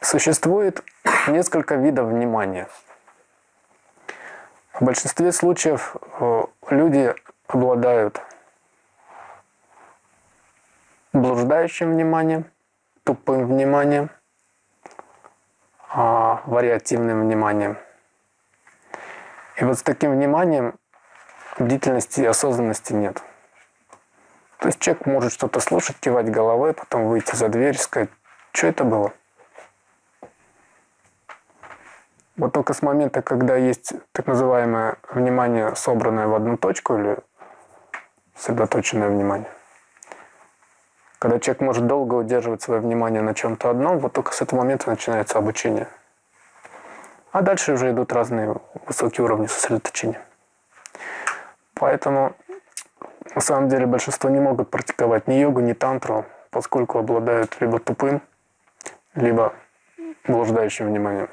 Существует несколько видов внимания. В большинстве случаев э, люди обладают блуждающим вниманием, тупым вниманием, а, вариативным вниманием. И вот с таким вниманием бдительности и осознанности нет. То есть человек может что-то слушать, кивать головой, потом выйти за дверь сказать, что это было? Вот только с момента, когда есть так называемое внимание, собранное в одну точку или сосредоточенное внимание, когда человек может долго удерживать свое внимание на чем-то одном, вот только с этого момента начинается обучение. А дальше уже идут разные высокие уровни сосредоточения. Поэтому на самом деле большинство не могут практиковать ни йогу, ни тантру, поскольку обладают либо тупым, либо блуждающим вниманием.